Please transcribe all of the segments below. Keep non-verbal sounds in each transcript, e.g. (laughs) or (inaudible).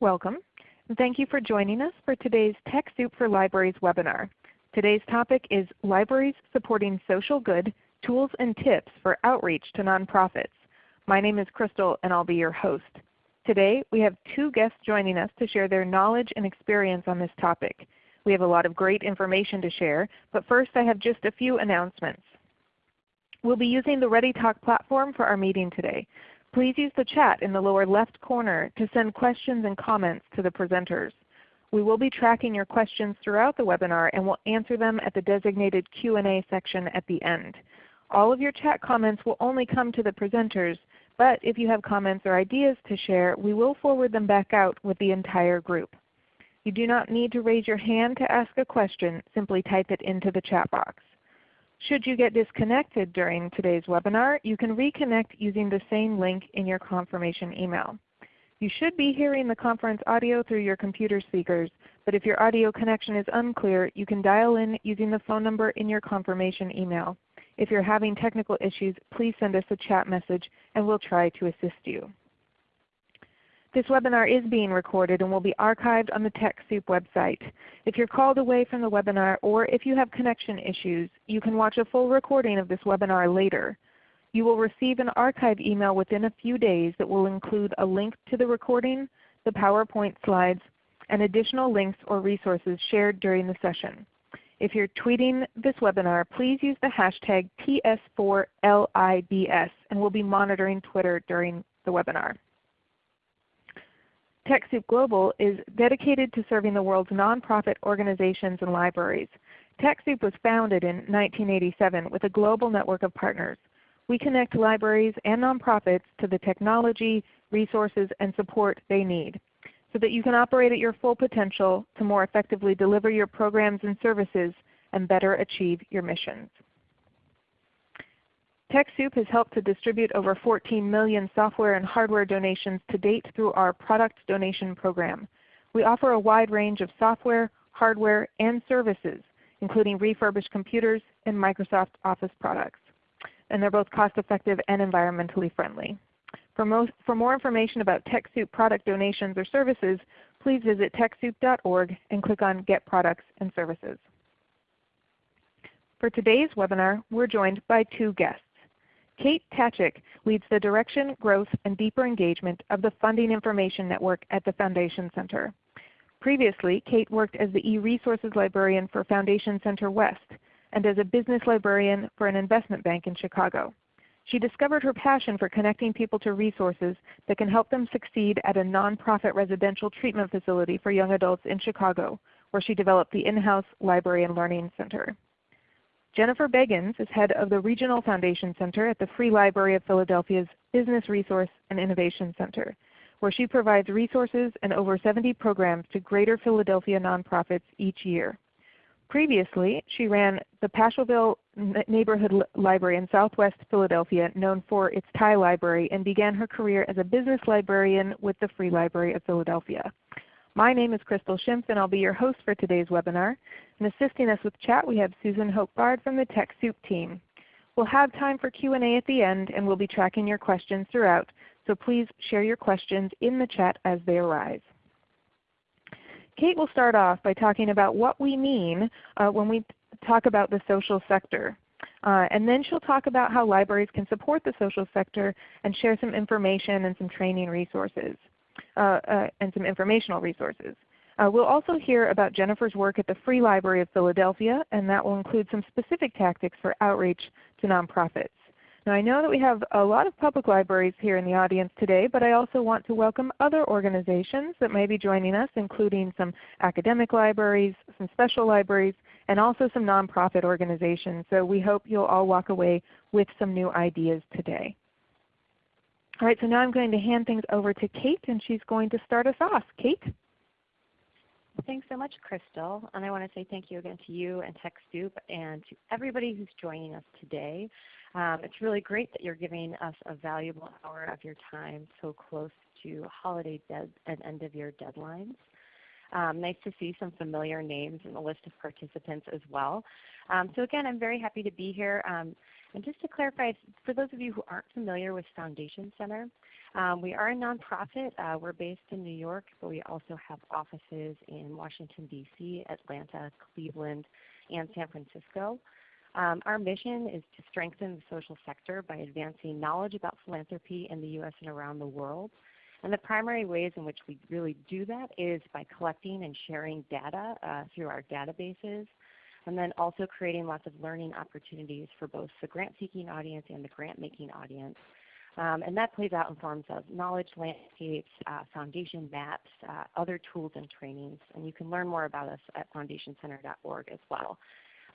Welcome, and thank you for joining us for today's TechSoup for Libraries webinar. Today's topic is Libraries Supporting Social Good, Tools and Tips for Outreach to Nonprofits. My name is Crystal and I'll be your host. Today we have two guests joining us to share their knowledge and experience on this topic. We have a lot of great information to share, but first I have just a few announcements. We'll be using the ReadyTalk platform for our meeting today. Please use the chat in the lower left corner to send questions and comments to the presenters. We will be tracking your questions throughout the webinar and will answer them at the designated Q&A section at the end. All of your chat comments will only come to the presenters, but if you have comments or ideas to share, we will forward them back out with the entire group. You do not need to raise your hand to ask a question. Simply type it into the chat box. Should you get disconnected during today's webinar, you can reconnect using the same link in your confirmation email. You should be hearing the conference audio through your computer speakers, but if your audio connection is unclear, you can dial in using the phone number in your confirmation email. If you're having technical issues, please send us a chat message and we'll try to assist you. This webinar is being recorded and will be archived on the TechSoup website. If you're called away from the webinar or if you have connection issues, you can watch a full recording of this webinar later. You will receive an archive email within a few days that will include a link to the recording, the PowerPoint slides, and additional links or resources shared during the session. If you're tweeting this webinar, please use the hashtag TS4LIBS and we'll be monitoring Twitter during the webinar. TechSoup Global is dedicated to serving the world's nonprofit organizations and libraries. TechSoup was founded in 1987 with a global network of partners. We connect libraries and nonprofits to the technology, resources, and support they need so that you can operate at your full potential to more effectively deliver your programs and services and better achieve your missions. TechSoup has helped to distribute over 14 million software and hardware donations to date through our product donation program. We offer a wide range of software, hardware, and services, including refurbished computers and Microsoft Office products. And they're both cost effective and environmentally friendly. For, most, for more information about TechSoup product donations or services, please visit TechSoup.org and click on Get Products and Services. For today's webinar, we're joined by two guests. Kate Tkacik leads the direction, growth, and deeper engagement of the Funding Information Network at the Foundation Center. Previously, Kate worked as the e-resources librarian for Foundation Center West and as a business librarian for an investment bank in Chicago. She discovered her passion for connecting people to resources that can help them succeed at a nonprofit residential treatment facility for young adults in Chicago, where she developed the in-house Library and Learning Center. Jennifer Beggins is head of the Regional Foundation Center at the Free Library of Philadelphia's Business Resource and Innovation Center, where she provides resources and over 70 programs to greater Philadelphia nonprofits each year. Previously, she ran the Paschalville Neighborhood Library in southwest Philadelphia, known for its Thai library, and began her career as a business librarian with the Free Library of Philadelphia. My name is Crystal Schimpf and I'll be your host for today's webinar. And assisting us with chat we have Susan Hope-Bard from the TechSoup team. We'll have time for Q&A at the end and we'll be tracking your questions throughout, so please share your questions in the chat as they arise. Kate will start off by talking about what we mean uh, when we talk about the social sector. Uh, and then she'll talk about how libraries can support the social sector and share some information and some training resources. Uh, uh, and some informational resources. Uh, we'll also hear about Jennifer's work at the Free Library of Philadelphia, and that will include some specific tactics for outreach to nonprofits. Now I know that we have a lot of public libraries here in the audience today, but I also want to welcome other organizations that may be joining us, including some academic libraries, some special libraries, and also some nonprofit organizations. So we hope you'll all walk away with some new ideas today. All right, so now I'm going to hand things over to Kate and she's going to start us off. Kate? Thanks so much, Crystal. And I want to say thank you again to you and TechSoup and to everybody who's joining us today. Um, it's really great that you're giving us a valuable hour of your time so close to holiday and end of year deadlines. Um, nice to see some familiar names in the list of participants as well. Um, so again, I'm very happy to be here. Um, and just to clarify, for those of you who aren't familiar with Foundation Center, Um, we are a nonprofit. Uh, we're based in New York, but we also have offices in Washington, D.C., Atlanta, Cleveland, and San Francisco. Um, our mission is to strengthen the social sector by advancing knowledge about philanthropy in the U.S. and around the world. And the primary ways in which we really do that is by collecting and sharing data uh, through our databases, and then also creating lots of learning opportunities for both the grant-seeking audience and the grant-making audience. Um, and that plays out in forms of knowledge landscapes, uh, foundation maps, uh, other tools and trainings. And you can learn more about us at foundationcenter.org as well.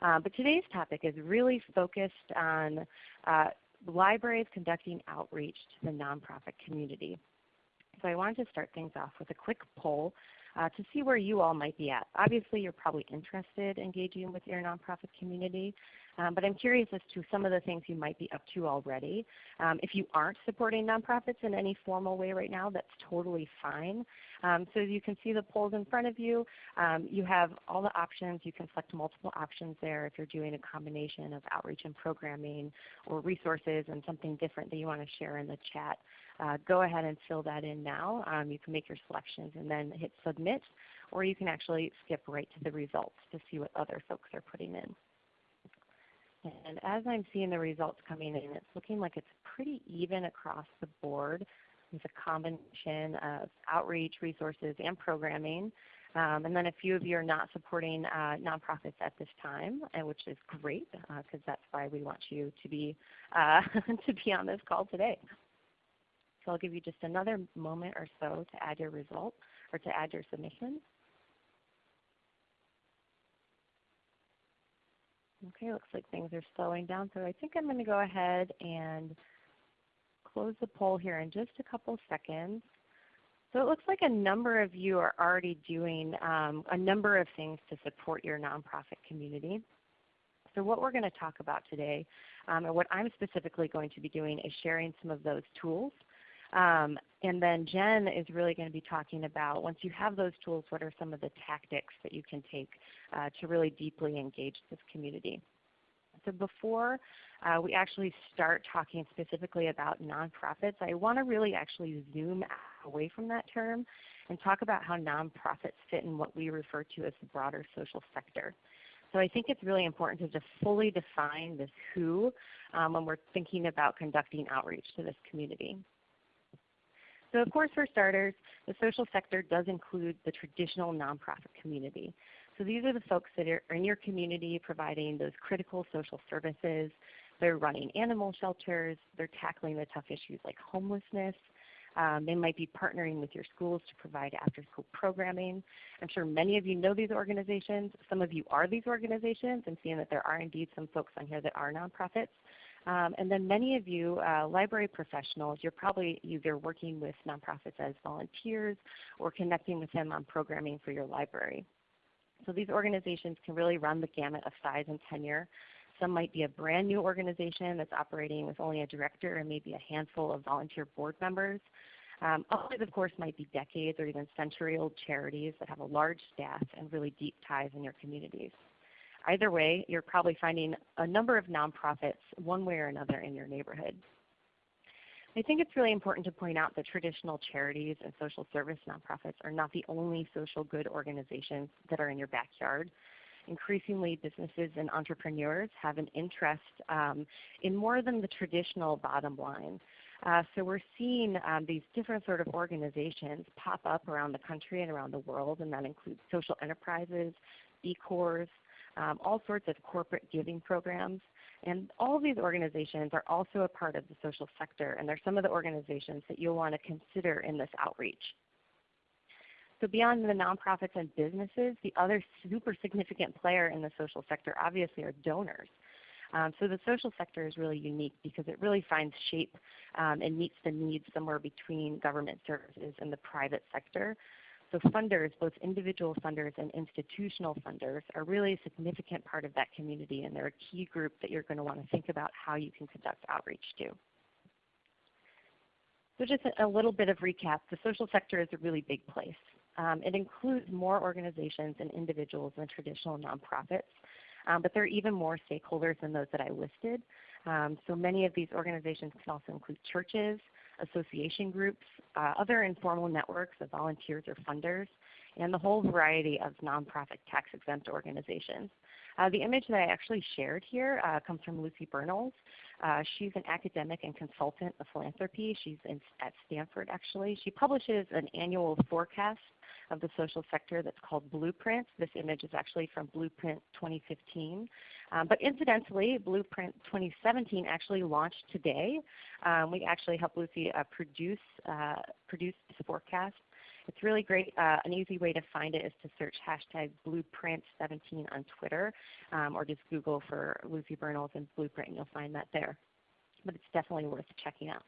Uh, but today's topic is really focused on uh, libraries conducting outreach to the nonprofit community. So I wanted to start things off with a quick poll uh, to see where you all might be at. Obviously, you're probably interested in engaging with your nonprofit community, um, but I'm curious as to some of the things you might be up to already. Um, if you aren't supporting nonprofits in any formal way right now, that's totally fine. Um, so you can see the polls in front of you. Um, you have all the options. You can select multiple options there if you're doing a combination of outreach and programming or resources and something different that you want to share in the chat. Uh, go ahead and fill that in now. Um, you can make your selections and then hit submit, or you can actually skip right to the results to see what other folks are putting in. And as I'm seeing the results coming in, it's looking like it's pretty even across the board with a combination of outreach, resources, and programming. Um, and then a few of you are not supporting uh, nonprofits at this time, uh, which is great because uh, that's why we want you to be uh, (laughs) to be on this call today. So I'll give you just another moment or so to add your result or to add your submission. Okay, looks like things are slowing down. So I think I'm going to go ahead and close the poll here in just a couple seconds. So it looks like a number of you are already doing um, a number of things to support your nonprofit community. So what we're going to talk about today, um, and what I'm specifically going to be doing is sharing some of those tools. Um, and then Jen is really going to be talking about once you have those tools, what are some of the tactics that you can take uh, to really deeply engage this community. So before uh, we actually start talking specifically about nonprofits, I want to really actually zoom away from that term and talk about how nonprofits fit in what we refer to as the broader social sector. So I think it's really important to just fully define this who um, when we're thinking about conducting outreach to this community. So of course for starters, the social sector does include the traditional nonprofit community. So these are the folks that are in your community providing those critical social services. They're running animal shelters. They're tackling the tough issues like homelessness. Um, they might be partnering with your schools to provide after-school programming. I'm sure many of you know these organizations. Some of you are these organizations and seeing that there are indeed some folks on here that are nonprofits. Um, and then many of you uh, library professionals, you're probably either working with nonprofits as volunteers or connecting with them on programming for your library. So these organizations can really run the gamut of size and tenure. Some might be a brand new organization that's operating with only a director and maybe a handful of volunteer board members. Um, others, of course, might be decades or even century-old charities that have a large staff and really deep ties in your communities. Either way, you're probably finding a number of nonprofits one way or another in your neighborhood. I think it's really important to point out that traditional charities and social service nonprofits are not the only social good organizations that are in your backyard. Increasingly, businesses and entrepreneurs have an interest um, in more than the traditional bottom line. Uh, so we're seeing um, these different sort of organizations pop up around the country and around the world, and that includes social enterprises, B Corps, um, all sorts of corporate giving programs. And all of these organizations are also a part of the social sector, and they're some of the organizations that you'll want to consider in this outreach. So beyond the nonprofits and businesses, the other super significant player in the social sector obviously are donors. Um, so the social sector is really unique because it really finds shape um, and meets the needs somewhere between government services and the private sector. So funders, both individual funders and institutional funders, are really a significant part of that community, and they're a key group that you're going to want to think about how you can conduct outreach to. So just a, little bit of recap. The social sector is a really big place. Um, it includes more organizations and individuals than traditional nonprofits, um, but there are even more stakeholders than those that I listed. Um, so many of these organizations can also include churches, association groups, uh, other informal networks of volunteers or funders, and the whole variety of nonprofit tax-exempt organizations. Uh, the image that I actually shared here uh, comes from Lucy Bernholz. Uh, she's an academic and consultant of philanthropy. She's in, at Stanford actually. She publishes an annual forecast of the social sector that's called Blueprint. This image is actually from Blueprint 2015. Um, but incidentally, Blueprint 2017 actually launched today. Um, we actually helped Lucy uh, produce, uh, produce this forecast. It's really great. Uh, an easy way to find it is to search hashtag Blueprint17 on Twitter um, or just Google for Lucy Bernholz and Blueprint and you'll find that there. But it's definitely worth checking out.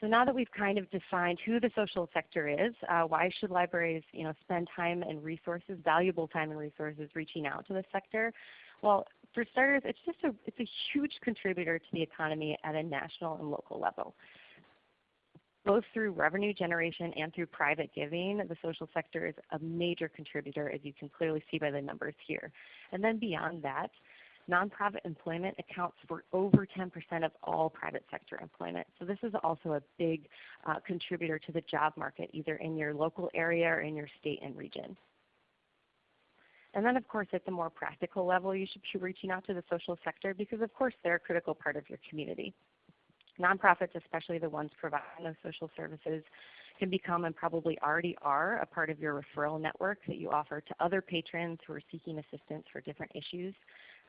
So now that we've kind of defined who the social sector is, uh, why should libraries you know, spend time and resources, valuable time and resources reaching out to the sector? Well, for starters, it's just a, it's a huge contributor to the economy at a national and local level. Both through revenue generation and through private giving, the social sector is a major contributor as you can clearly see by the numbers here. And then beyond that, Nonprofit employment accounts for over 10% of all private sector employment. So this is also a big uh, contributor to the job market either in your local area or in your state and region. And then of course at the more practical level you should be reaching out to the social sector because of course they're a critical part of your community. Nonprofits, especially the ones providing those social services, can become and probably already are a part of your referral network that you offer to other patrons who are seeking assistance for different issues.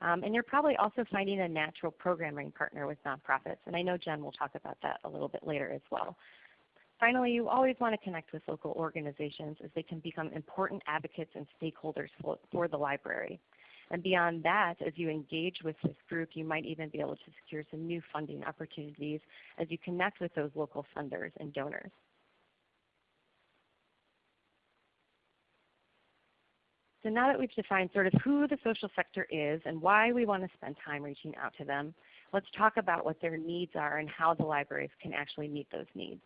Um, and you're probably also finding a natural programming partner with nonprofits. And I know Jen will talk about that a little bit later as well. Finally, you always want to connect with local organizations as they can become important advocates and stakeholders for, for the library. And beyond that, as you engage with this group, you might even be able to secure some new funding opportunities as you connect with those local funders and donors. So now that we've defined sort of who the social sector is and why we want to spend time reaching out to them, let's talk about what their needs are and how the libraries can actually meet those needs.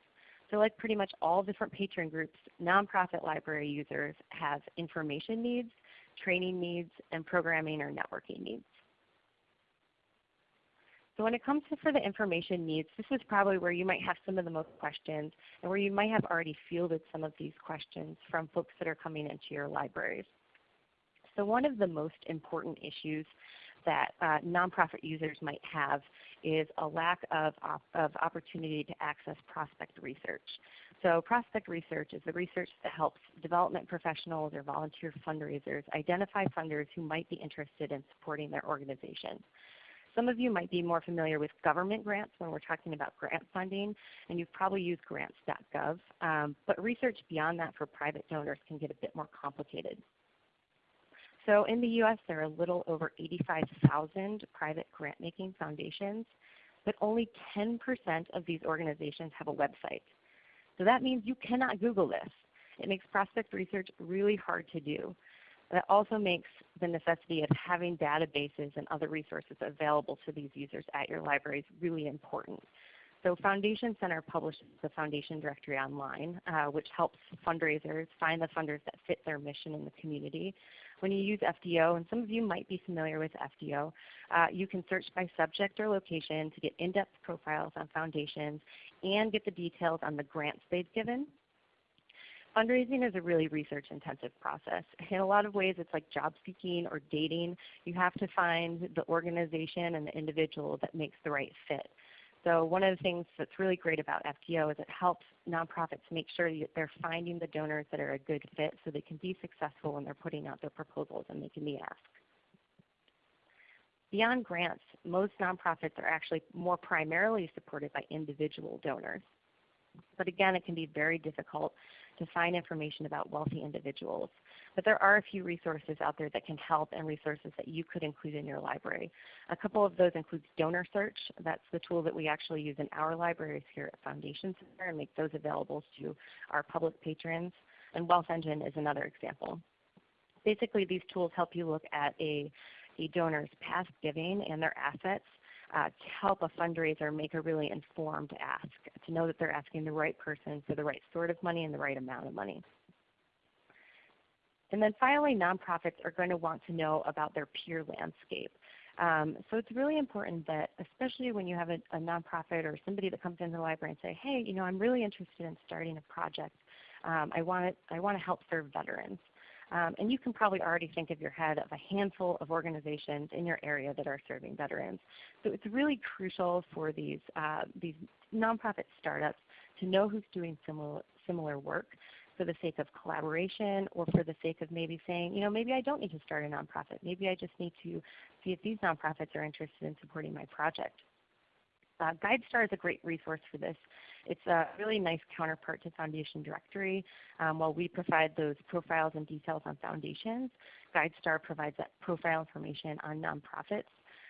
So like pretty much all different patron groups, nonprofit library users have information needs, training needs, and programming or networking needs. So when it comes to for the information needs, this is probably where you might have some of the most questions and where you might have already fielded some of these questions from folks that are coming into your libraries. So one of the most important issues that uh, nonprofit users might have is a lack of, op of opportunity to access prospect research. So prospect research is the research that helps development professionals or volunteer fundraisers identify funders who might be interested in supporting their organization. Some of you might be more familiar with government grants when we're talking about grant funding, and you've probably used grants.gov. Um, but research beyond that for private donors can get a bit more complicated. So in the U.S. there are a little over 85,000 private grant-making foundations, but only 10% of these organizations have a website. So that means you cannot Google this. It makes prospect research really hard to do. That also makes the necessity of having databases and other resources available to these users at your libraries really important. So Foundation Center publishes the Foundation Directory online, uh, which helps fundraisers find the funders that fit their mission in the community. When you use FDO, and some of you might be familiar with FDO, uh, you can search by subject or location to get in-depth profiles on foundations and get the details on the grants they've given. Fundraising is a really research intensive process. In a lot of ways it's like job seeking or dating. You have to find the organization and the individual that makes the right fit. So one of the things that's really great about FDO is it helps nonprofits make sure that they're finding the donors that are a good fit so they can be successful when they're putting out their proposals and making the ask. Beyond grants, most nonprofits are actually more primarily supported by individual donors. But again, it can be very difficult to find information about wealthy individuals. But there are a few resources out there that can help and resources that you could include in your library. A couple of those include Donor Search. That's the tool that we actually use in our libraries here at Foundation Center and make those available to our public patrons. And Wealth Engine is another example. Basically these tools help you look at a, a donor's past giving and their assets uh, to help a fundraiser make a really informed ask, to know that they're asking the right person for the right sort of money and the right amount of money. And then finally, nonprofits are going to want to know about their peer landscape. Um, so it's really important that, especially when you have a, a, nonprofit or somebody that comes into the library and say, hey, you know, I'm really interested in starting a project. Um, I want I want to help serve veterans. Um, and you can probably already think of your head of a handful of organizations in your area that are serving veterans. So it's really crucial for these, uh, these nonprofit startups to know who's doing similar, similar work for the sake of collaboration or for the sake of maybe saying, you know, maybe I don't need to start a nonprofit. Maybe I just need to see if these nonprofits are interested in supporting my project. Uh, GuideStar is a great resource for this. It's a really nice counterpart to Foundation Directory. Um, while we provide those profiles and details on foundations, GuideStar provides that profile information on nonprofits.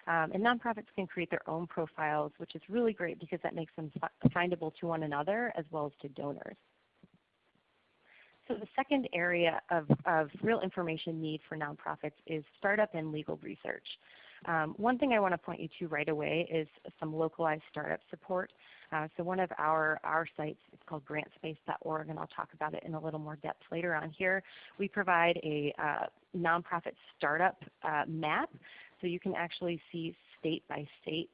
Um, and nonprofits can create their own profiles, which is really great because that makes them findable to one another as well as to donors. So the second area of, of real information need for nonprofits is startup and legal research. Um, one thing I want to point you to right away is some localized startup support. Uh, so one of our, our sites is called grantspace.org, and I'll talk about it in a little more depth later on here. We provide a uh, nonprofit startup uh, map, so you can actually see state by state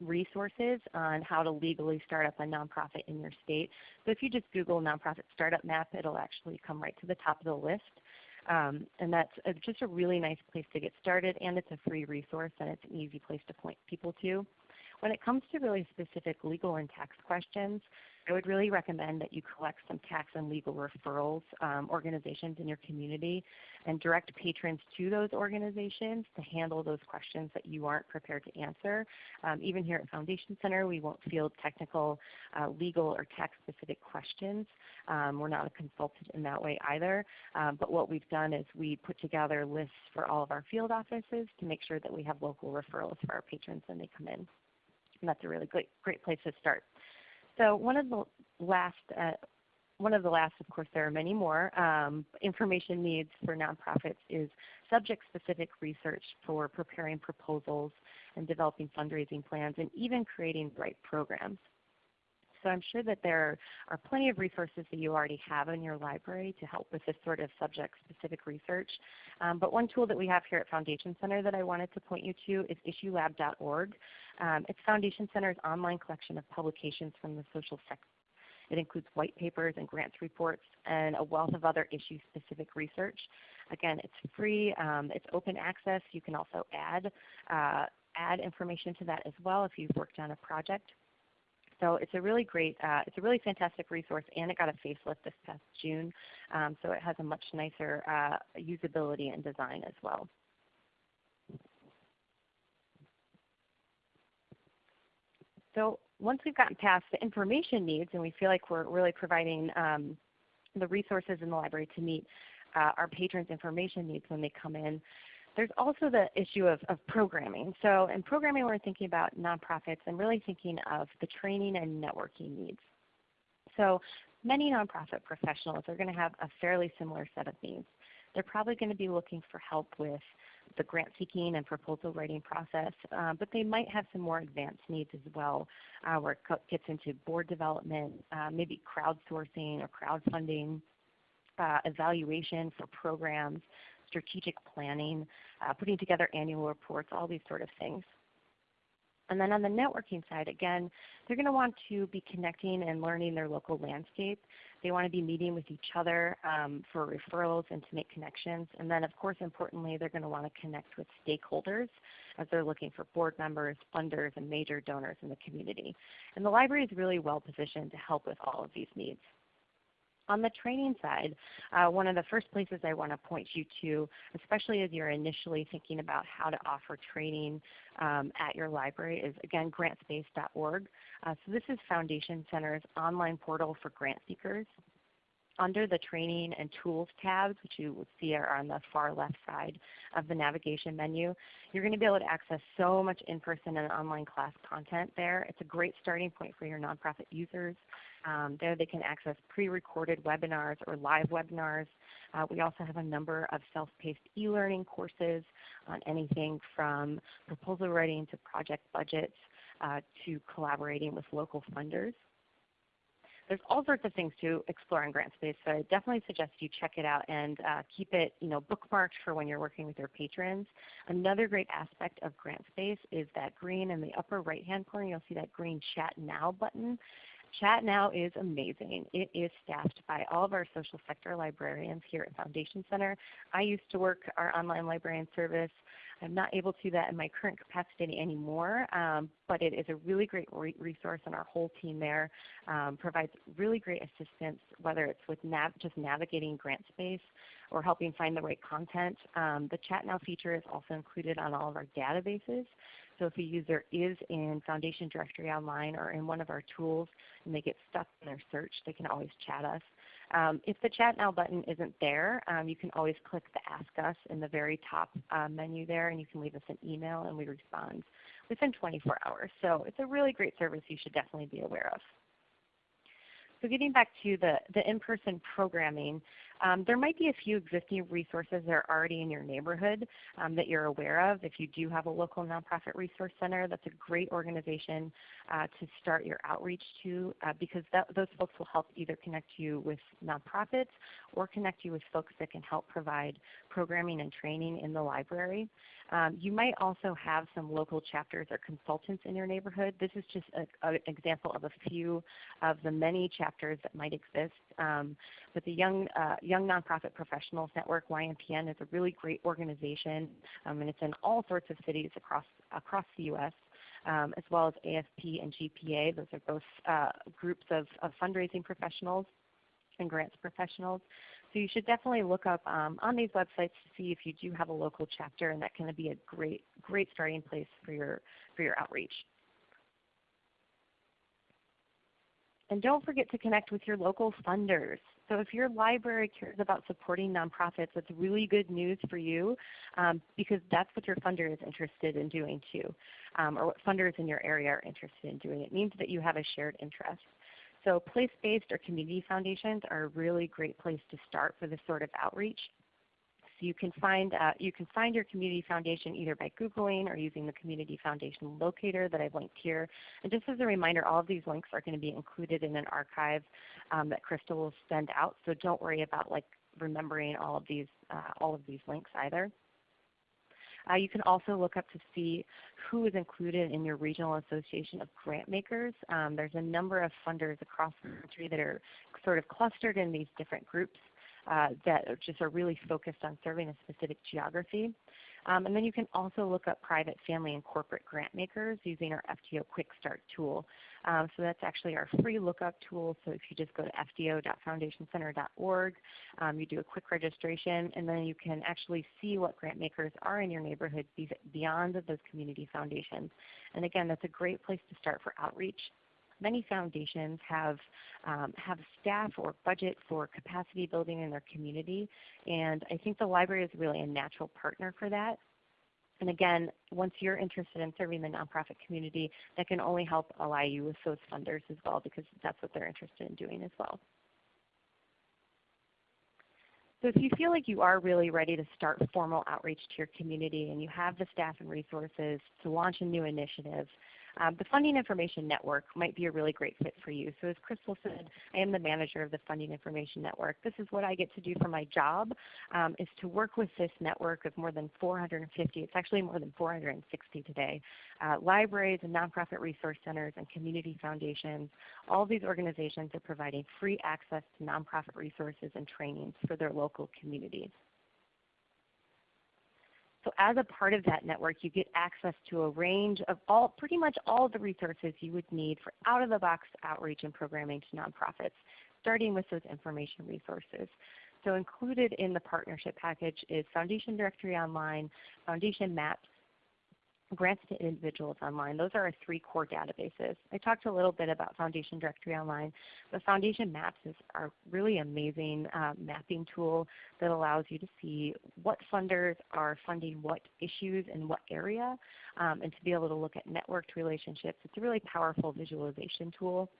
resources on how to legally start up a nonprofit in your state. So if you just Google nonprofit startup map, it'll actually come right to the top of the list. Um, and that's a, just a really nice place to get started, and it's a free resource, and it's an easy place to point people to. When it comes to really specific legal and tax questions, I would really recommend that you collect some tax and legal referrals um, organizations in your community and direct patrons to those organizations to handle those questions that you aren't prepared to answer. Um, even here at Foundation Center, we won't field technical, uh, legal, or tax specific questions. Um, we're not a consultant in that way either. Um, but what we've done is we put together lists for all of our field offices to make sure that we have local referrals for our patrons when they come in. And that's a really great, great place to start. So one of the last, uh, one of the last, of course, there are many more, um, information needs for nonprofits is subject-specific research for preparing proposals and developing fundraising plans and even creating right programs. So I'm sure that there are plenty of resources that you already have in your library to help with this sort of subject-specific research. Um, but one tool that we have here at Foundation Center that I wanted to point you to is issuelab.org. Um, it's Foundation Center's online collection of publications from the social sector. It includes white papers and grants reports and a wealth of other issue-specific research. Again, it's free. Um, it's open access. You can also add, uh, add information to that as well if you've worked on a project. So it's a really great, uh, it's a really fantastic resource, and it got a facelift this past June. Um, so it has a much nicer uh, usability and design as well. So once we've gotten past the information needs and we feel like we're really providing um, the resources in the library to meet uh, our patrons' information needs when they come in, there's also the issue of, of programming. So in programming we're thinking about nonprofits and really thinking of the training and networking needs. So many nonprofit professionals are going to have a fairly similar set of needs. They're probably going to be looking for help with the grant seeking and proposal writing process, uh, but they might have some more advanced needs as well uh, where it gets into board development, uh, maybe crowdsourcing or crowdfunding, uh, evaluation for programs, strategic planning, uh, putting together annual reports, all these sort of things. And then on the networking side, again, they're going to want to be connecting and learning their local landscape. They want to be meeting with each other um, for referrals and to make connections. And then of course importantly, they're going to want to connect with stakeholders as they're looking for board members, funders, and major donors in the community. And the library is really well positioned to help with all of these needs. On the training side, uh, one of the first places I want to point you to, especially as you're initially thinking about how to offer training um, at your library, is again grantspace.org. Uh, so this is Foundation Center's online portal for grant seekers. Under the Training and Tools tabs, which you will see are on the far left side of the navigation menu, you're going to be able to access so much in-person and online class content there. It's a great starting point for your nonprofit users. Um, there they can access pre-recorded webinars or live webinars. Uh, we also have a number of self-paced e-learning courses on anything from proposal writing to project budgets uh, to collaborating with local funders. There's all sorts of things to explore in GrantSpace, so I definitely suggest you check it out and uh, keep it you know, bookmarked for when you're working with your patrons. Another great aspect of GrantSpace is that green in the upper right-hand corner, you'll see that green Chat Now button. Chat Now is amazing. It is staffed by all of our social sector librarians here at Foundation Center. I used to work our online librarian service. I'm not able to do that in my current capacity anymore, um, but it is a really great re resource and our whole team there um, provides really great assistance whether it's with nav just navigating GrantSpace or helping find the right content. Um, the Chat Now feature is also included on all of our databases. So if a user is in Foundation Directory Online or in one of our tools and they get stuck in their search, they can always chat us. Um, if the Chat Now button isn't there, um, you can always click the Ask Us in the very top uh, menu there and you can leave us an email and we respond within 24 hours. So it's a really great service you should definitely be aware of. So getting back to the, the in-person programming, um, there might be a few existing resources that are already in your neighborhood um, that you're aware of. If you do have a local nonprofit resource center, that's a great organization uh, to start your outreach to uh, because that, those folks will help either connect you with nonprofits or connect you with folks that can help provide programming and training in the library. Um, you might also have some local chapters or consultants in your neighborhood. This is just an example of a few of the many chapters that might exist. Um, but the Young, uh, Young Nonprofit Professionals Network, YNPN, is a really great organization, um, and it's in all sorts of cities across, across the U.S. Um, as well as AFP and GPA. Those are both uh, groups of, of, fundraising professionals and grants professionals. So you should definitely look up um, on these websites to see if you do have a local chapter, and that can be a great, great starting place for your, for your outreach. And don't forget to connect with your local funders. So if your library cares about supporting nonprofits, that's really good news for you um, because that's what your funder is interested in doing too, um, or what funders in your area are interested in doing. It means that you have a shared interest. So place-based or community foundations are a really great place to start for this sort of outreach. So you can find uh, you can find your community foundation either by Googling or using the community foundation locator that I've linked here. And just as a reminder, all of these links are going to be included in an archive um, that Crystal will send out. So don't worry about like remembering all of these uh, all of these links either. Uh, you can also look up to see who is included in your regional association of grant makers. Um, there's a number of funders across the country that are sort of clustered in these different groups uh, that just are really focused on serving a specific geography. Um, and then you can also look up private, family, and corporate grant makers using our FDO Quick Start tool. Um, so that's actually our free lookup tool. So if you just go to fdo.foundationcenter.org, um, you do a quick registration, and then you can actually see what grant makers are in your neighborhood beyond those community foundations. And again, that's a great place to start for outreach many foundations have, um, have staff or budget for capacity building in their community. And I think the library is really a natural partner for that. And again, once you're interested in serving the nonprofit community, that can only help ally you with those funders as well because that's what they're interested in doing as well. So if you feel like you are really ready to start formal outreach to your community and you have the staff and resources to launch a new initiative, um, the Funding Information Network might be a really great fit for you. So as Crystal said, I am the manager of the Funding Information Network. This is what I get to do for my job, um, is to work with this network of more than 450, it's actually more than 460 today, uh, libraries and nonprofit resource centers and community foundations. All these organizations are providing free access to nonprofit resources and trainings for their local communities. So as a part of that network, you get access to a range of all, pretty much all the resources you would need for out-of-the-box outreach and programming to nonprofits, starting with those information resources. So included in the partnership package is Foundation Directory Online, Foundation Maps, grants to individuals online. Those are our three core databases. I talked a little bit about Foundation Directory Online, but Foundation Maps is our really amazing uh, mapping tool that allows you to see what funders are funding what issues in what area um, and to be able to look at networked relationships. It's a really powerful visualization tool.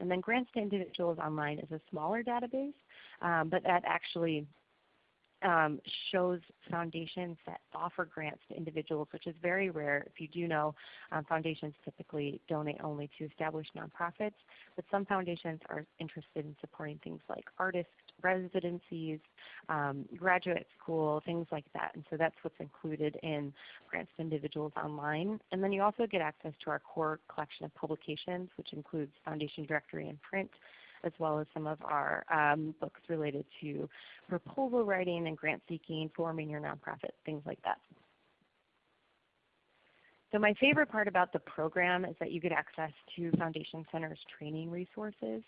And then Grants to Individuals Online is a smaller database, um, but that actually um, shows foundations that offer grants to individuals, which is very rare. If you do know, um, foundations typically donate only to established nonprofits, but some foundations are interested in supporting things like artist residencies, um, graduate school, things like that. And so that's what's included in grants to individuals online. And then you also get access to our core collection of publications, which includes Foundation Directory and print, as well as some of our um, books related to proposal writing and grant seeking, forming your nonprofit, things like that. So my favorite part about the program is that you get access to Foundation Center's training resources.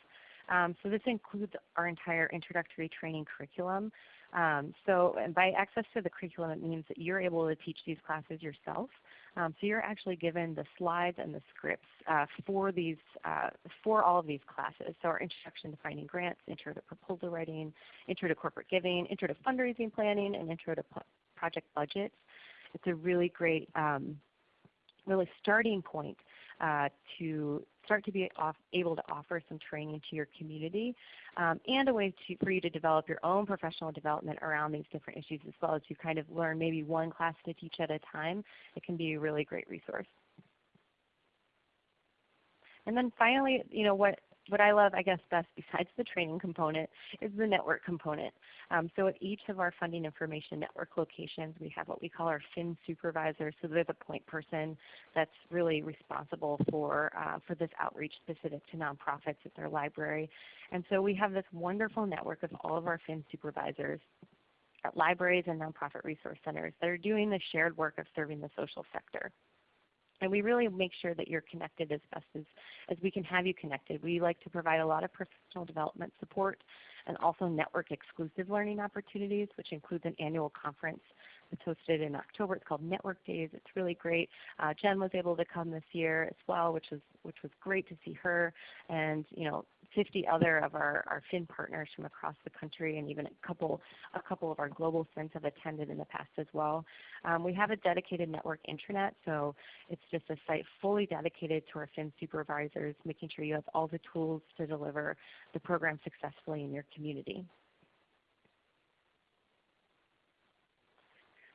Um, so this includes our entire introductory training curriculum. Um, so by access to the curriculum, it means that you're able to teach these classes yourself. Um, so you're actually given the slides and the scripts uh, for these uh, for all of these classes. So our introduction to finding grants, intro to proposal writing, intro to corporate giving, intro to fundraising planning, and intro to project budgets. It's a really great, um, really starting point to start to be able to offer some training to your community um, and a way to, for you to develop your own professional development around these different issues as well as you kind of learn maybe one class to teach at a time. It can be a really great resource. And then finally, you know, what what I love, I guess, best (laughs) besides the training component is the network component. Um, so at each of our funding information network locations, we have what we call our FIN supervisor. So they're the point person that's really responsible for, uh, for this outreach specific to nonprofits at their library. And so we have this wonderful network of all of our FIN supervisors at libraries and nonprofit resource centers that are doing the shared work of serving the social sector. And we really make sure that you're connected as best as, as we can have you connected. We like to provide a lot of professional development support and also network exclusive learning opportunities, which includes an annual conference it's hosted in October. It's called Network Days. It's really great. Uh, Jen was able to come this year as well, which was which was great to see her, and you know, 50 other of our, our FIN partners from across the country, and even a couple a couple of our global FINs have attended in the past as well. Um, we have a dedicated network intranet, so it's just a site fully dedicated to our FIN supervisors, making sure you have all the tools to deliver the program successfully in your community.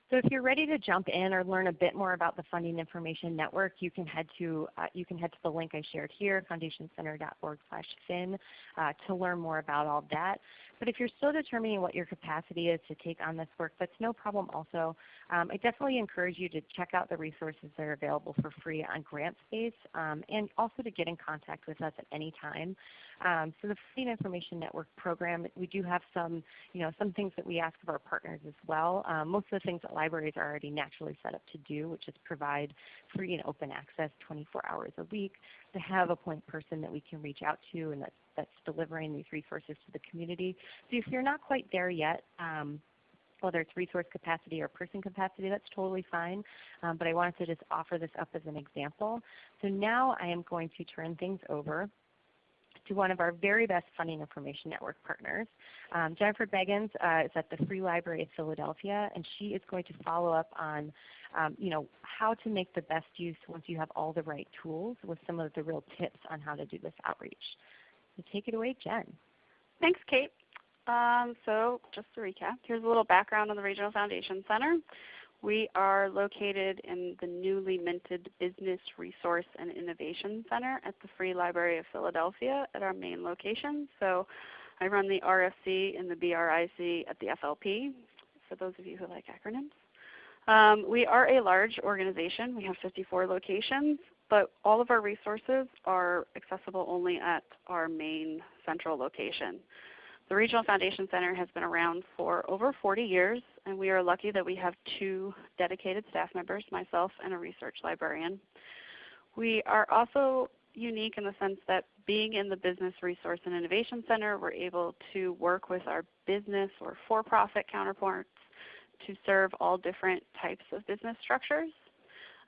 So if you're ready to jump in or learn a bit more about the Funding Information Network, you can head to, uh, you can head to the link I shared here, foundationcenter.org/fin, uh, to learn more about all that. But if you're still determining what your capacity is to take on this work, that's no problem also. Um, I definitely encourage you to check out the resources that are available for free on GrantSpace um, and also to get in contact with us at any time. Um, so the Funding Information Network program, we do have some, you know, some things that we ask of our partners as well. Um, most of the things that libraries are already naturally set up to do, which is provide free and open access 24 hours a week, to have a point person that we can reach out to and that's, that's delivering these resources to the community. So if you're not quite there yet, um, whether it's resource capacity or person capacity, that's totally fine. Um, but I wanted to just offer this up as an example. So now I am going to turn things over to one of our very best Funding Information Network partners. Um, Jennifer Beggins uh, is at the Free Library of Philadelphia, and she is going to follow up on um, you know, how to make the best use once you have all the right tools with some of the real tips on how to do this outreach. Take it away, Jen. Thanks, Kate. Um, so just to recap, here's a little background on the Regional Foundation Center. We are located in the newly minted Business Resource and Innovation Center at the Free Library of Philadelphia at our main location. So I run the RFC and the BRIC at the FLP, for those of you who like acronyms. Um, we are a large organization. We have 54 locations, but all of our resources are accessible only at our main central location. The Regional Foundation Center has been around for over 40 years, and we are lucky that we have two dedicated staff members, myself and a research librarian. We are also unique in the sense that being in the Business Resource and Innovation Center, we're able to work with our business or for-profit counterparts to serve all different types of business structures.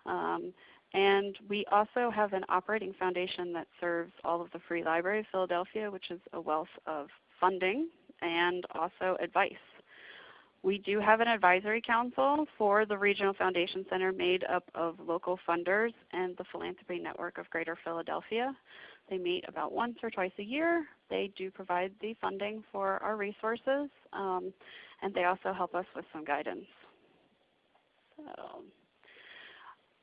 Um, and we also have an operating foundation that serves all of the Free Library of Philadelphia, which is a wealth of funding and also advice. We do have an advisory council for the Regional Foundation Center made up of local funders and the Philanthropy Network of Greater Philadelphia. They meet about once or twice a year. They do provide the funding for our resources, um, and they also help us with some guidance. So,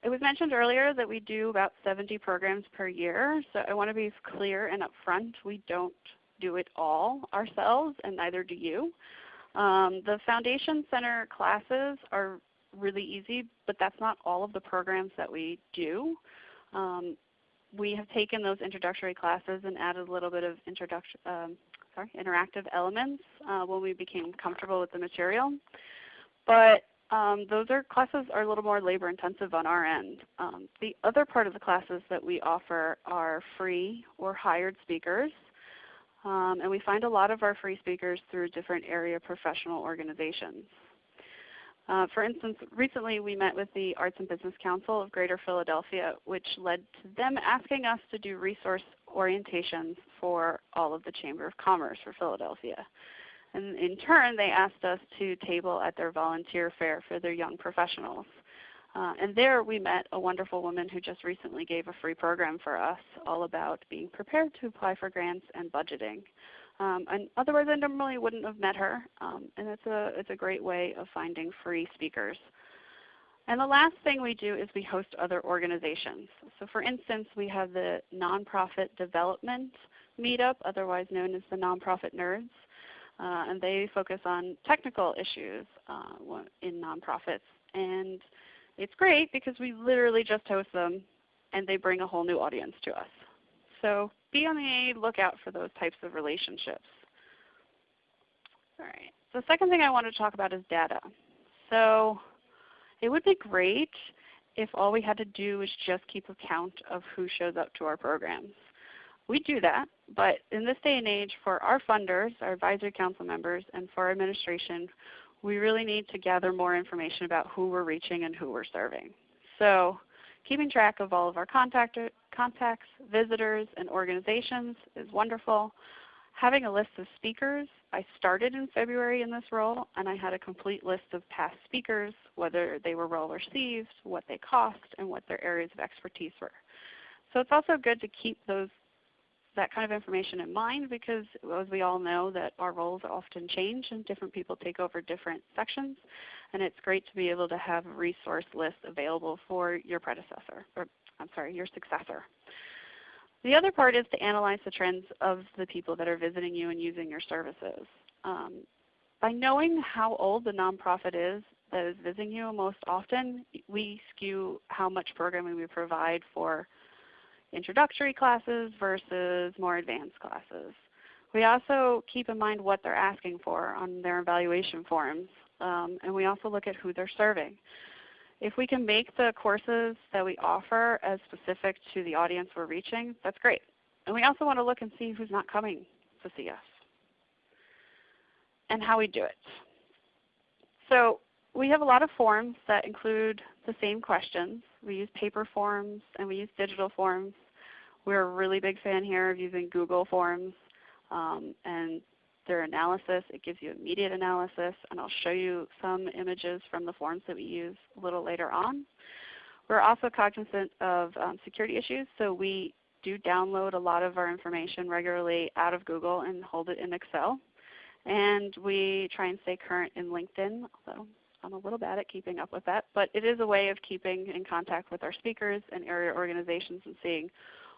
it was mentioned earlier that we do about 70 programs per year. So I want to be clear and upfront. We don't do it all ourselves, and neither do you. Um, the Foundation Center classes are really easy, but that's not all of the programs that we do. Um, we have taken those introductory classes and added a little bit of um, sorry, interactive elements uh, when we became comfortable with the material. But um, those are classes are a little more labor intensive on our end. Um, the other part of the classes that we offer are free or hired speakers. Um, and we find a lot of our free speakers through different area professional organizations. Uh, for instance, recently we met with the Arts and Business Council of Greater Philadelphia, which led to them asking us to do resource orientations for all of the Chamber of Commerce for Philadelphia. And in turn, they asked us to table at their volunteer fair for their young professionals. Uh, and there we met a wonderful woman who just recently gave a free program for us all about being prepared to apply for grants and budgeting. Um, and otherwise I normally wouldn't have met her. Um, and it's a, it's a great way of finding free speakers. And the last thing we do is we host other organizations. So for instance, we have the Nonprofit Development Meetup, otherwise known as the Nonprofit Nerds. Uh, and they focus on technical issues uh, in nonprofits. And it's great because we literally just host them and they bring a whole new audience to us. So be on the lookout for those types of relationships. All right. The second thing I want to talk about is data. So it would be great if all we had to do was just keep a count of who shows up to our programs. We do that, but in this day and age for our funders, our advisory council members, and for our administration, we really need to gather more information about who we're reaching and who we're serving. So keeping track of all of our contact, contacts, visitors, and organizations is wonderful. Having a list of speakers, I started in February in this role, and I had a complete list of past speakers, whether they were well received, what they cost, and what their areas of expertise were. So it's also good to keep those that kind of information in mind because as we all know that our roles often change and different people take over different sections. And it's great to be able to have a resource list available for your predecessor, or I'm sorry, your successor. The other part is to analyze the trends of the people that are visiting you and using your services. Um, by knowing how old the nonprofit is that is visiting you most often, we skew how much programming we provide for introductory classes versus more advanced classes. We also keep in mind what they're asking for on their evaluation forms, um, and we also look at who they're serving. If we can make the courses that we offer as specific to the audience we're reaching, that's great. And we also want to look and see who's not coming to see us and how we do it. So we have a lot of forms that include the same questions. We use paper forms and we use digital forms. We're a really big fan here of using Google Forms um, and their analysis. It gives you immediate analysis, and I'll show you some images from the forms that we use a little later on. We're also cognizant of um, security issues, so we do download a lot of our information regularly out of Google and hold it in Excel. And we try and stay current in LinkedIn, although I'm a little bad at keeping up with that. But it is a way of keeping in contact with our speakers and area organizations and seeing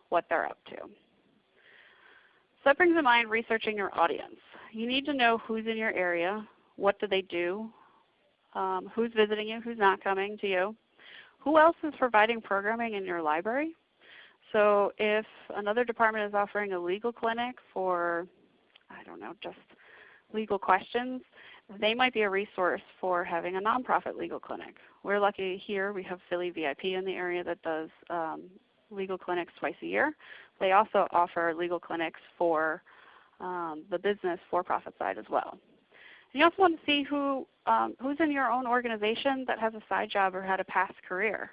what they're up to. So that brings to mind researching your audience. You need to know who's in your area, what do they do, um, who's visiting you, who's not coming to you, who else is providing programming in your library. So if another department is offering a legal clinic for, I don't know, just legal questions, they might be a resource for having a nonprofit legal clinic. We're lucky here we have Philly VIP in the area that does um, legal clinics twice a year. They also offer legal clinics for um, the business for-profit side as well. And you also want to see who, um, who's in your own organization that has a side job or had a past career.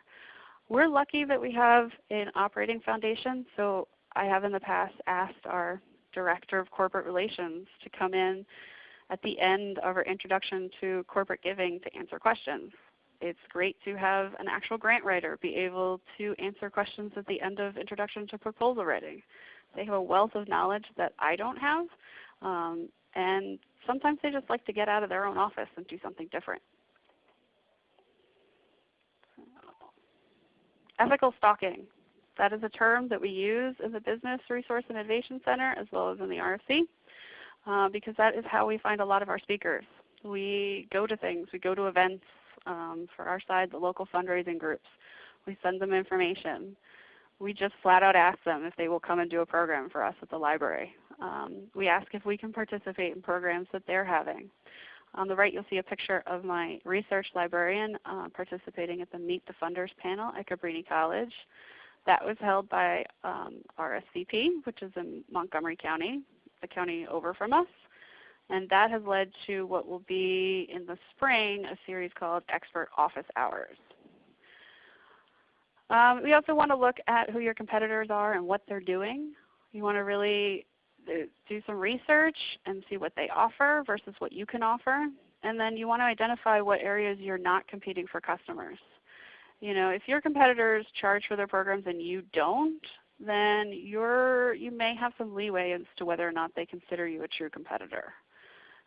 We're lucky that we have an operating foundation, so I have in the past asked our Director of Corporate Relations to come in at the end of our introduction to corporate giving to answer questions. It's great to have an actual grant writer be able to answer questions at the end of introduction to proposal writing. They have a wealth of knowledge that I don't have. Um, and sometimes they just like to get out of their own office and do something different. Ethical stalking. That is a term that we use in the Business Resource Innovation Center as well as in the RFC uh, because that is how we find a lot of our speakers. We go to things, we go to events um, for our side, the local fundraising groups. We send them information. We just flat out ask them if they will come and do a program for us at the library. Um, we ask if we can participate in programs that they're having. On the right you'll see a picture of my research librarian uh, participating at the Meet the Funders panel at Cabrini College. That was held by um, RSCP, which is in Montgomery County, the county over from us. And that has led to what will be in the spring a series called Expert Office Hours. Um, we also want to look at who your competitors are and what they're doing. You want to really uh, do some research and see what they offer versus what you can offer. And then you want to identify what areas you're not competing for customers. You know, if your competitors charge for their programs and you don't, then you're, you may have some leeway as to whether or not they consider you a true competitor.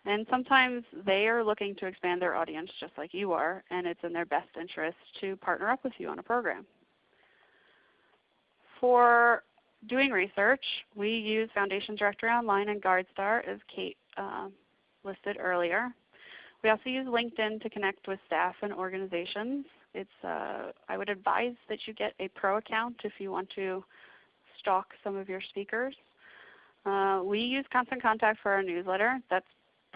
And sometimes they are looking to expand their audience just like you are, and it's in their best interest to partner up with you on a program. For doing research, we use Foundation Directory Online and GuideStar as Kate uh, listed earlier. We also use LinkedIn to connect with staff and organizations. It's, uh, I would advise that you get a pro account if you want to stalk some of your speakers. Uh, we use Constant Contact for our newsletter. That's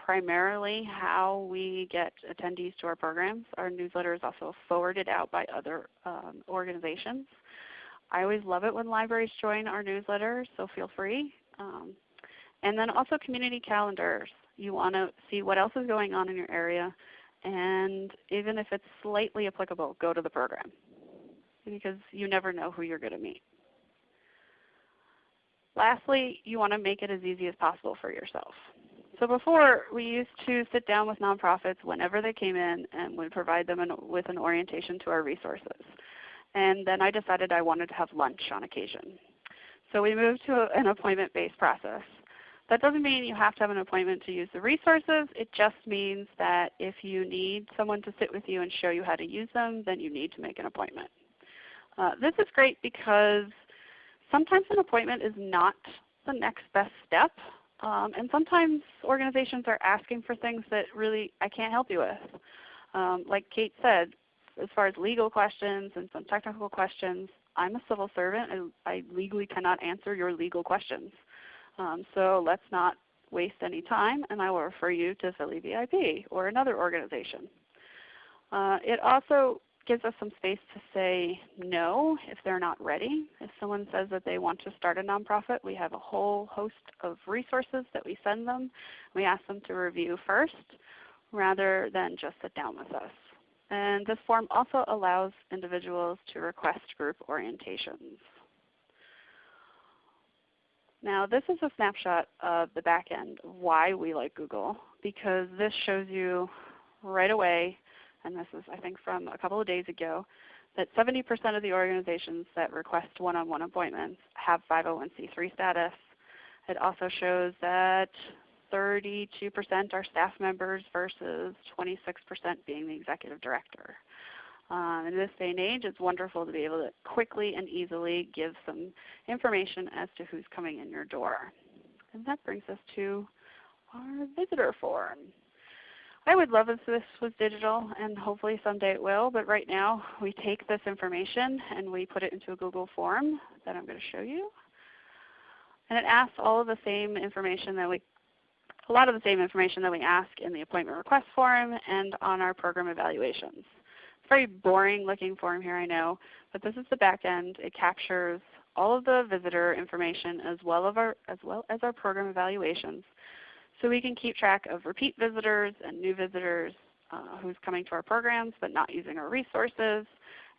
primarily how we get attendees to our programs. Our newsletter is also forwarded out by other um, organizations. I always love it when libraries join our newsletter, so feel free. Um, and then also community calendars. You want to see what else is going on in your area, and even if it's slightly applicable, go to the program because you never know who you're going to meet. Lastly, you want to make it as easy as possible for yourself. So before, we used to sit down with nonprofits whenever they came in and would provide them an, with an orientation to our resources. And then I decided I wanted to have lunch on occasion. So we moved to an appointment-based process. That doesn't mean you have to have an appointment to use the resources. It just means that if you need someone to sit with you and show you how to use them, then you need to make an appointment. Uh, this is great because sometimes an appointment is not the next best step. Um, and sometimes organizations are asking for things that really I can't help you with. Um, like Kate said, as far as legal questions and some technical questions, I'm a civil servant and I legally cannot answer your legal questions. Um, so let's not waste any time and I will refer you to Philly VIP or another organization. Uh, it also gives us some space to say no if they're not ready. If someone says that they want to start a nonprofit, we have a whole host of resources that we send them. We ask them to review first rather than just sit down with us. And this form also allows individuals to request group orientations. Now this is a snapshot of the back end why we like Google because this shows you right away and this is I think from a couple of days ago, that 70% of the organizations that request one-on-one -on -one appointments have 501c3 status. It also shows that 32% are staff members versus 26% being the executive director. Um, in this day and age, it's wonderful to be able to quickly and easily give some information as to who's coming in your door. And that brings us to our visitor form. I would love if this was digital, and hopefully someday it will, but right now we take this information and we put it into a Google form that I'm going to show you. And it asks all of the same information that we, a lot of the same information that we ask in the appointment request form and on our program evaluations. It's a very boring looking form here, I know, but this is the back end. It captures all of the visitor information as well, our, as, well as our program evaluations. So we can keep track of repeat visitors and new visitors uh, who's coming to our programs but not using our resources.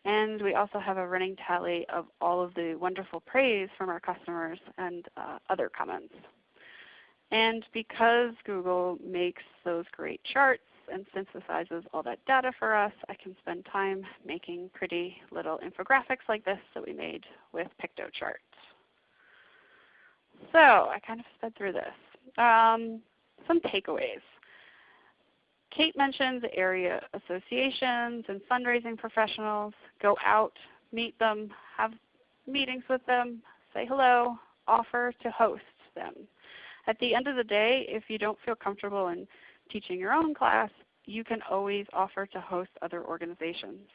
And we also have a running tally of all of the wonderful praise from our customers and uh, other comments. And because Google makes those great charts and synthesizes all that data for us, I can spend time making pretty little infographics like this that we made with Piktochart. So I kind of sped through this. Um, some takeaways. Kate mentioned the area associations and fundraising professionals. Go out, meet them, have meetings with them, say hello, offer to host them. At the end of the day, if you don't feel comfortable in teaching your own class, you can always offer to host other organizations.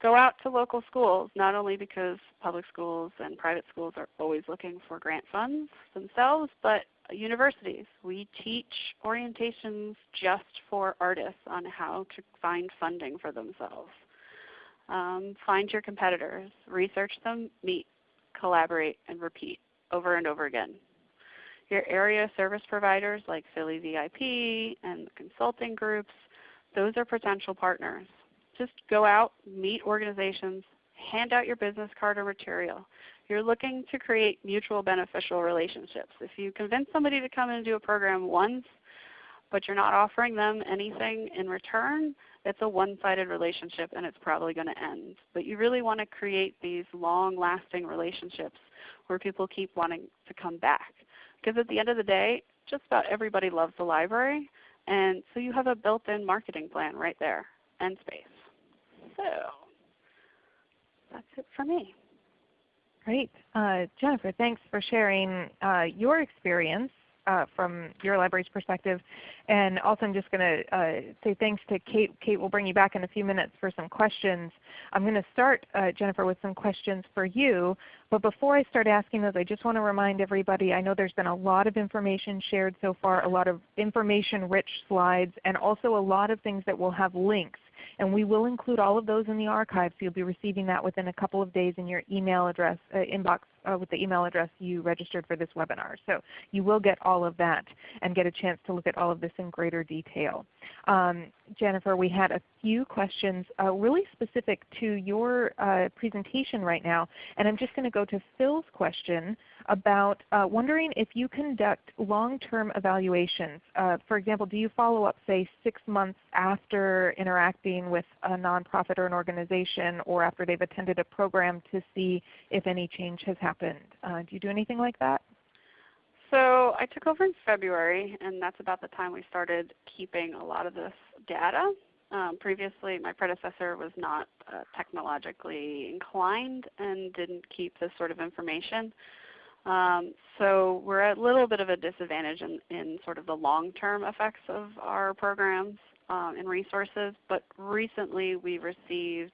Go out to local schools, not only because public schools and private schools are always looking for grant funds themselves, but universities. We teach orientations just for artists on how to find funding for themselves. Um, find your competitors, research them, meet, collaborate, and repeat over and over again. Your area service providers like Philly VIP and consulting groups, those are potential partners. Just go out, meet organizations, hand out your business card or material. You're looking to create mutual beneficial relationships. If you convince somebody to come and do a program once, but you're not offering them anything in return, it's a one-sided relationship and it's probably going to end. But you really want to create these long-lasting relationships where people keep wanting to come back. Because at the end of the day, just about everybody loves the library, and so you have a built-in marketing plan right there and space. So that's it for me. Great. Uh, Jennifer, thanks for sharing uh, your experience uh, from your library's perspective. And also I'm just going to uh, say thanks to Kate. Kate will bring you back in a few minutes for some questions. I'm going to start, uh, Jennifer, with some questions for you. But before I start asking those, I just want to remind everybody, I know there's been a lot of information shared so far, a lot of information-rich slides, and also a lot of things that will have links. And we will include all of those in the archive, so you'll be receiving that within a couple of days in your email address uh, inbox uh, with the email address you registered for this webinar. So you will get all of that and get a chance to look at all of this in greater detail. Um, Jennifer, we had a few questions uh, really specific to your uh, presentation right now. And I'm just going to go to Phil's question about uh, wondering if you conduct long-term evaluations. Uh, for example, do you follow up say six months after interacting with a nonprofit or an organization or after they've attended a program to see if any change has happened? Uh, do you do anything like that? So I took over in February, and that's about the time we started keeping a lot of this data. Um, previously, my predecessor was not uh, technologically inclined and didn't keep this sort of information. Um, so we're at a little bit of a disadvantage in, in sort of the long-term effects of our programs um, and resources. But recently we received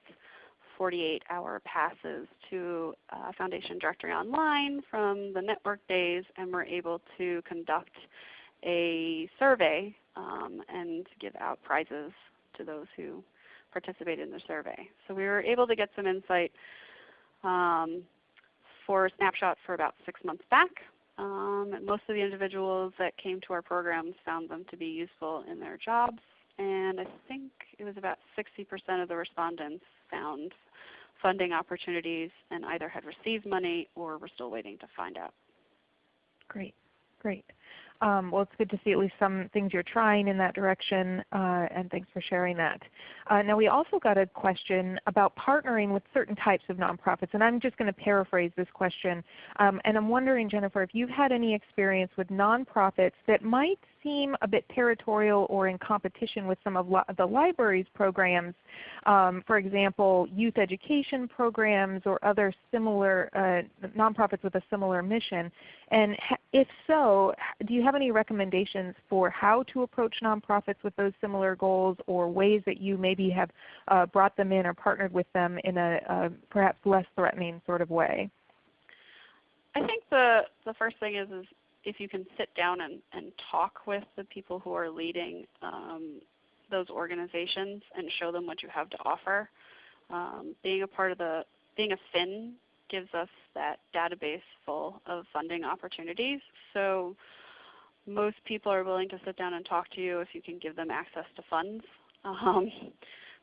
48-hour passes to uh, Foundation Directory Online from the network days, and we're able to conduct a survey um, and give out prizes to those who participate in the survey. So we were able to get some insight um, for Snapshot for about six months back. Um, most of the individuals that came to our programs found them to be useful in their jobs, and I think it was about 60% of the respondents found funding opportunities and either had received money or were still waiting to find out. Great, great. Um, well, it's good to see at least some things you're trying in that direction, uh, and thanks for sharing that. Uh, now we also got a question about partnering with certain types of nonprofits, and I'm just going to paraphrase this question. Um, and I'm wondering, Jennifer, if you've had any experience with nonprofits that might seem a bit territorial or in competition with some of the library's programs, um, for example, youth education programs or other similar uh, nonprofits with a similar mission. And if so, do you have any recommendations for how to approach nonprofits with those similar goals or ways that you maybe have uh, brought them in or partnered with them in a, perhaps less threatening sort of way? I think the, the first thing is, is if you can sit down and, and talk with the people who are leading um, those organizations and show them what you have to offer. Um, being a part of the, being a FIN gives us that database full of funding opportunities. So most people are willing to sit down and talk to you if you can give them access to funds. (laughs) Um,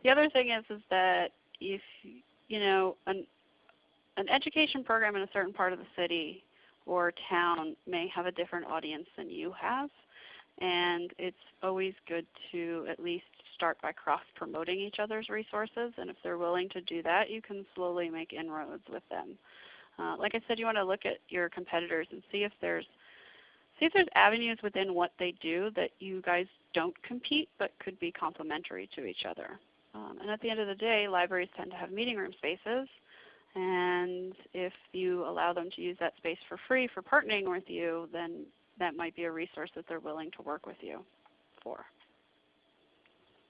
the other thing is, is that if you know an, an education program in a certain part of the city or town may have a different audience than you have. And it's always good to at least start by cross-promoting each other's resources. And if they're willing to do that, you can slowly make inroads with them. Uh, like I said, you want to look at your competitors and see if there's see if there's avenues within what they do that you guys don't compete but could be complementary to each other. Um, and at the end of the day, libraries tend to have meeting room spaces. And if you allow them to use that space for free for partnering with you, then that might be a resource that they're willing to work with you for.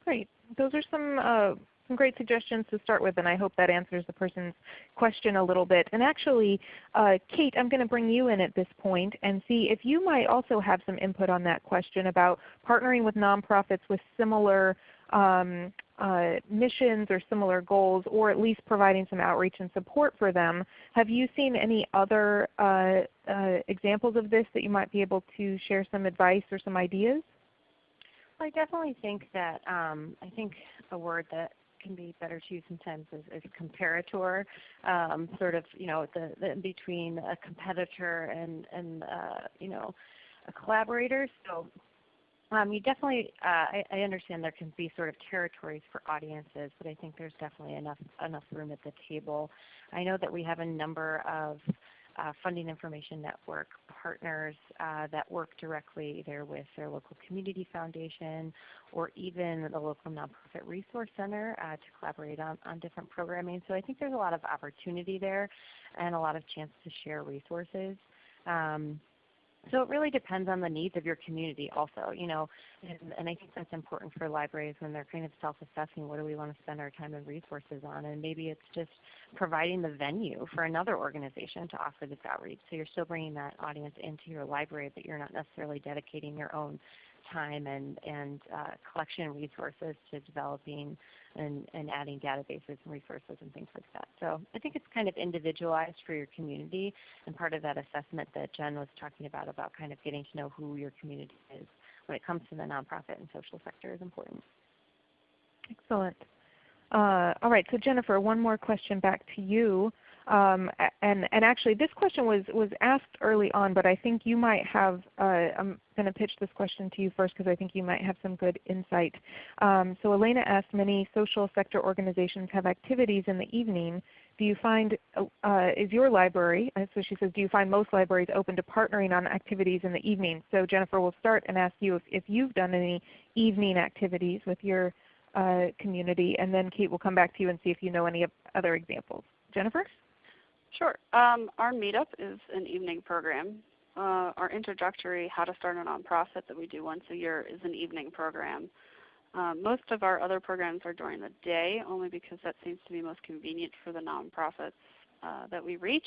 Great. Those are some uh, some great suggestions to start with, and I hope that answers the person's question a little bit. And actually, uh, Kate, I'm going to bring you in at this point and see if you might also have some input on that question about partnering with nonprofits with similar um, uh, missions or similar goals, or at least providing some outreach and support for them. Have you seen any other uh, uh, examples of this that you might be able to share some advice or some ideas? I definitely think that um, I think a word that can be better to use sometimes as a comparator, um, sort of you know the, the between a competitor and and uh, you know a collaborator. So um, you definitely uh, I, I, understand there can be sort of territories for audiences, but I think there's definitely enough enough room at the table. I know that we have a number of uh, Funding Information Network partners uh, that work directly either with their local community foundation or even the local nonprofit resource center uh, to collaborate on, on different programming. So I think there's a lot of opportunity there and a lot of chance to share resources. Um, so it really depends on the needs of your community also, you know, and, and, I think that's important for libraries when they're kind of self-assessing what do we want to spend our time and resources on. And maybe it's just providing the venue for another organization to offer this outreach. So you're still bringing that audience into your library, but you're not necessarily dedicating your own time and, and uh, collection resources to developing and, and adding databases and resources and things like that. So I think it's kind of individualized for your community and part of that assessment that Jen was talking about, about kind of getting to know who your community is when it comes to the nonprofit and social sector is important. Excellent. Uh, all right, so Jennifer, one more question back to you. Um, and, and actually this question was, was asked early on, but I think you might have, uh, I'm going to pitch this question to you first because I think you might have some good insight. Um, so Elena asked, many social sector organizations have activities in the evening. Do you find, uh, is your library, uh, so she says, do you find most libraries open to partnering on activities in the evening? So Jennifer will start and ask you if, if you've done any evening activities with your uh, community, and then Kate will come back to you and see if you know any other examples. Jennifer? Sure. Um, our meetup is an evening program. Uh, our introductory How to Start a Nonprofit that we do once a year is an evening program. Uh, most of our other programs are during the day only because that seems to be most convenient for the nonprofits uh, that we reach.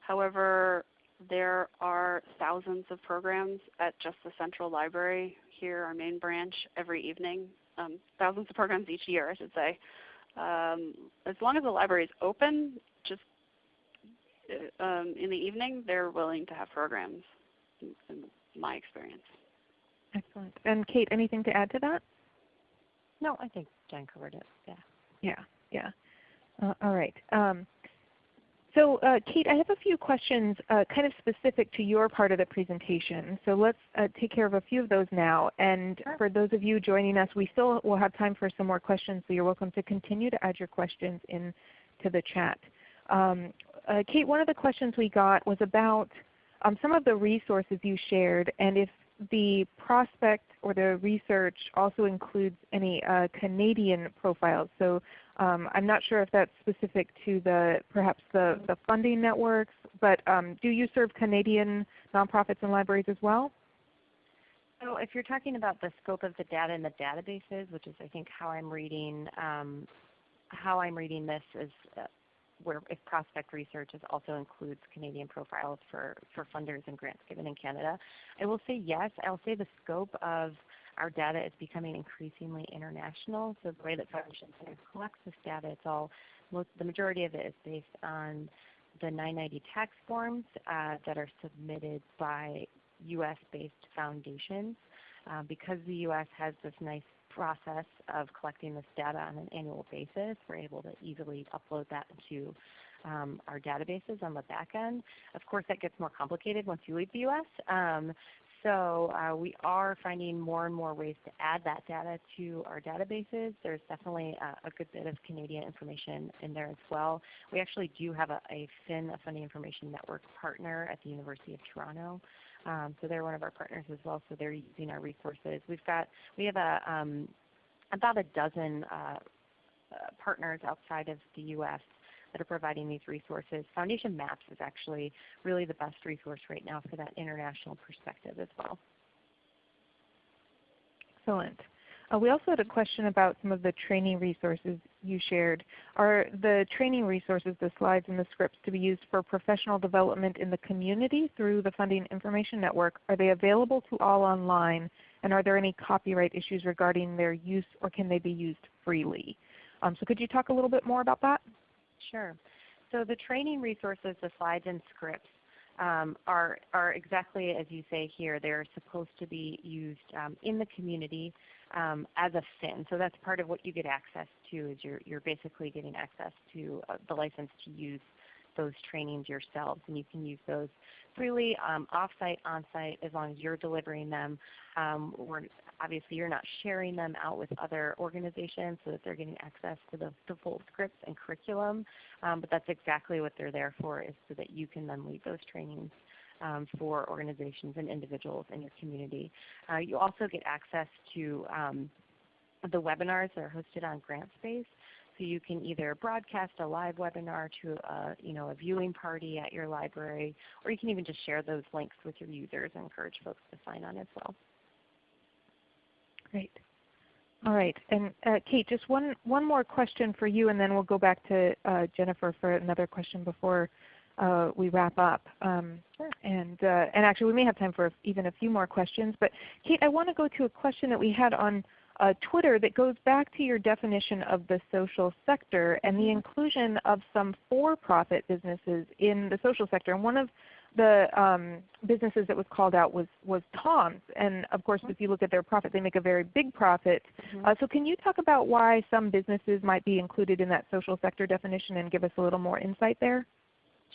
However, there are thousands of programs at just the Central Library here, our main branch, every evening. Um, thousands of programs each year, I should say. Um, as long as the library is open, um, in the evening, they're willing to have programs, in, in, my experience. Excellent. And Kate, anything to add to that? No, I think Jen covered it. Yeah. Yeah. Yeah. Uh, all right. Um, so uh, Kate, I have a few questions uh, kind of specific to your part of the presentation. So let's uh, take care of a few of those now. And sure. for those of you joining us, we still will have time for some more questions, so you're welcome to continue to add your questions into the chat. Um, uh, Kate, one of the questions we got was about um, some of the resources you shared and if the prospect or the research also includes any uh, Canadian profiles. So um, I'm not sure if that's specific to the perhaps the, the funding networks, but um, do you serve Canadian nonprofits and libraries as well? So if you're talking about the scope of the data in the databases, which is I think how I'm reading um, how I'm reading this is uh, where if prospect research also includes Canadian profiles for, for funders and grants given in Canada. I will say yes. I'll say the scope of our data is becoming increasingly international. So the way that Foundation Center collects this data, it's all most, the majority of it is based on the 990 tax forms uh, that are submitted by U.S.-based foundations. Uh, because the U.S. has this nice process of collecting this data on an annual basis. We're able to easily upload that into um, our databases on the back end. Of course, that gets more complicated once you leave the U.S. Um, so uh, we are finding more and more ways to add that data to our databases. There's definitely a, a good bit of Canadian information in there as well. We actually do have a, a FIN, a Funding Information Network partner at the University of Toronto. Um, so they're one of our partners as well, so they're using our resources. We've got, we have a, um, about a dozen uh, uh partners outside of the U.S that are providing these resources. Foundation Maps is actually really the best resource right now for that international perspective as well. Excellent. Uh, we also had a question about some of the training resources you shared. Are the training resources, the slides and the scripts to be used for professional development in the community through the Funding Information Network? Are they available to all online? And are there any copyright issues regarding their use or can they be used freely? Um, so could you talk a little bit more about that? Sure. So the training resources, the slides and scripts, um, are, are exactly as you say here. They're supposed to be used um, in the community um, as a FIN. So that's part of what you get access to is you're, you're basically getting access to uh, the license to use those trainings yourselves. And you can use those freely, um, off-site, on-site, as long as you're delivering them. Um, obviously you're not sharing them out with other organizations so that they're getting access to the, the full scripts and curriculum. Um, but that's exactly what they're there for is so that you can then lead those trainings um, for organizations and individuals in your community. Uh, you also get access to um, the webinars that are hosted on GrantSpace. So you can either broadcast a live webinar to a, you know, a viewing party at your library, or you can even just share those links with your users and encourage folks to sign on as well. Great. All right. And uh, Kate, just one, one more question for you, and then we'll go back to uh, Jennifer for another question before uh, we wrap up. Um, sure. And, uh, and actually we may have time for even a few more questions. But Kate, I want to go to a question that we had on uh, Twitter that goes back to your definition of the social sector and the mm-hmm. inclusion of some for-profit businesses in the social sector. And one of the um, businesses that was called out was, was Toms. And of course, if you look at their profit, they make a very big profit. Mm -hmm. uh, so can you talk about why some businesses might be included in that social sector definition and give us a little more insight there?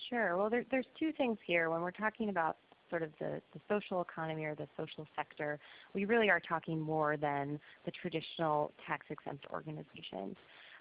Sure. Well, there, there's two things here. When we're talking about sort of the, the social economy or the social sector, we really are talking more than the traditional tax-exempt organizations.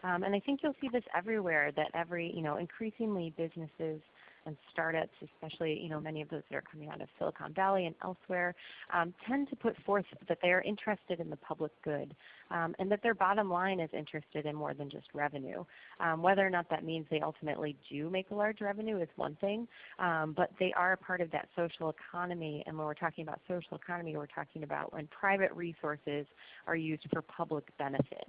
Um, and I think you'll see this everywhere that every, you know, increasingly businesses and startups, especially you know many of those that are coming out of Silicon Valley and elsewhere, um, tend to put forth that they are interested in the public good um, and that their bottom line is interested in more than just revenue. Um, whether or not that means they ultimately do make a large revenue is one thing, um, but they are a part of that social economy. And when we're talking about social economy, we're talking about when private resources are used for public benefit.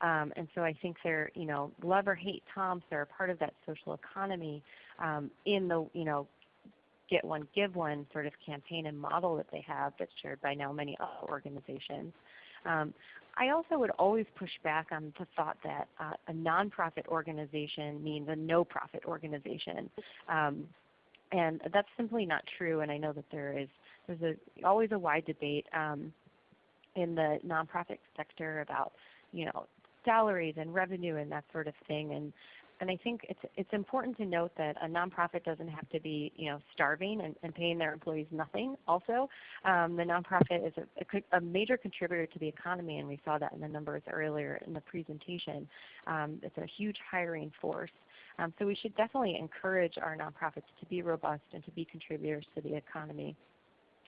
Um, and so I think they're, you know, love or hate Toms, they're a part of that social economy um, in the, you know, get one, give one sort of campaign and model that they have that's shared by now many other organizations. Um, I also would always push back on the thought that uh, a nonprofit organization means a no-profit organization. Um, and that's simply not true, and I know that there is there's a, always a wide debate um, in the nonprofit sector about you know salaries and revenue and that sort of thing. And and I think it's it's important to note that a nonprofit doesn't have to be you know starving and, and paying their employees nothing. Also, um, the nonprofit is a, a, major contributor to the economy, and we saw that in the numbers earlier in the presentation. Um, it's a huge hiring force. Um, so we should definitely encourage our nonprofits to be robust and to be contributors to the economy.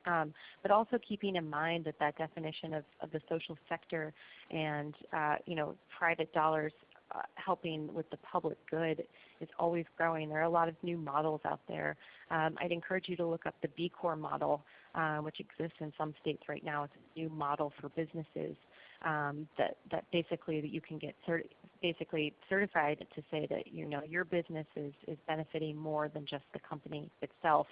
Um, but also keeping in mind that that definition of, of the social sector and uh, you know private dollars uh, helping with the public good is always growing. There are a lot of new models out there. Um, I'd encourage you to look up the B Corp model, uh, which exists in some states right now. It's a new model for businesses um, that, that basically that you can get certi basically certified to say that you know your business is, is benefiting more than just the company itself.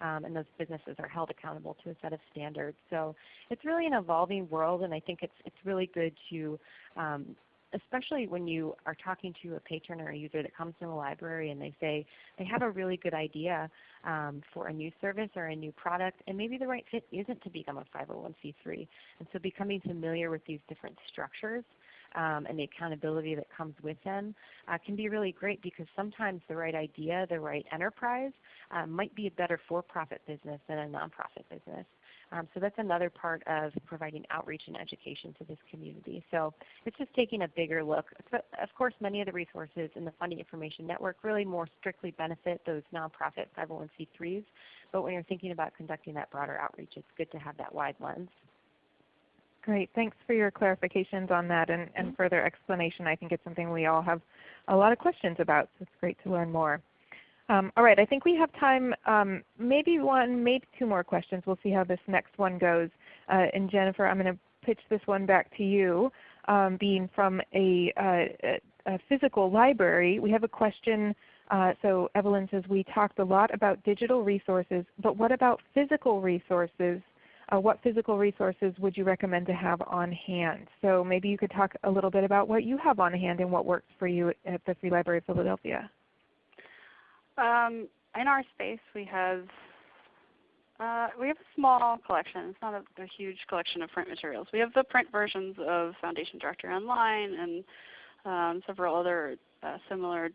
Um, and those businesses are held accountable to a set of standards. So it's really an evolving world, and I think it's it's really good to um, especially when you are talking to a patron or a user that comes to the library and they say they have a really good idea um, for a new service or a new product, and maybe the right fit isn't to become a 501c3. And so becoming familiar with these different structures um, and the accountability that comes with them uh, can be really great because sometimes the right idea, the right enterprise uh, might be a better for-profit business than a nonprofit business. Um, so that's another part of providing outreach and education to this community. So it's just taking a bigger look. Of course, many of the resources in the Funding Information Network really more strictly benefit those nonprofit 501c3s. But when you're thinking about conducting that broader outreach, it's good to have that wide lens. Great. Thanks for your clarifications on that and, and mm-hmm. further explanation. I think it's something we all have a lot of questions about, so it's great to learn more. Um, all right, I think we have time, um, maybe one, maybe two more questions. We'll see how this next one goes. Uh, and Jennifer, I'm going to pitch this one back to you. Um, being from a, uh, a, physical library, we have a question. Uh, so Evelyn says, we talked a lot about digital resources, but what about physical resources? Uh, what physical resources would you recommend to have on hand? So maybe you could talk a little bit about what you have on hand and what works for you at the Free Library of Philadelphia. Um, in our space, we have uh, we have a small collection. It's not a, a, huge collection of print materials. We have the print versions of Foundation Directory Online and um, several other uh, similar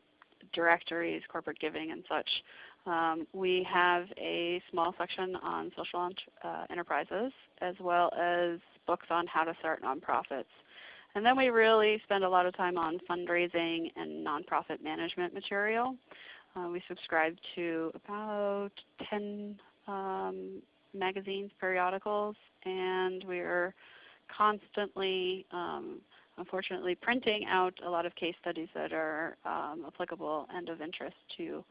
directories, corporate giving and such. Um, we have a small section on social uh, enterprises as well as books on how to start nonprofits. And then we really spend a lot of time on fundraising and nonprofit management material. Uh, we subscribe to about 10 um, magazines, periodicals, and we are constantly, um, unfortunately, printing out a lot of case studies that are um, applicable and of interest to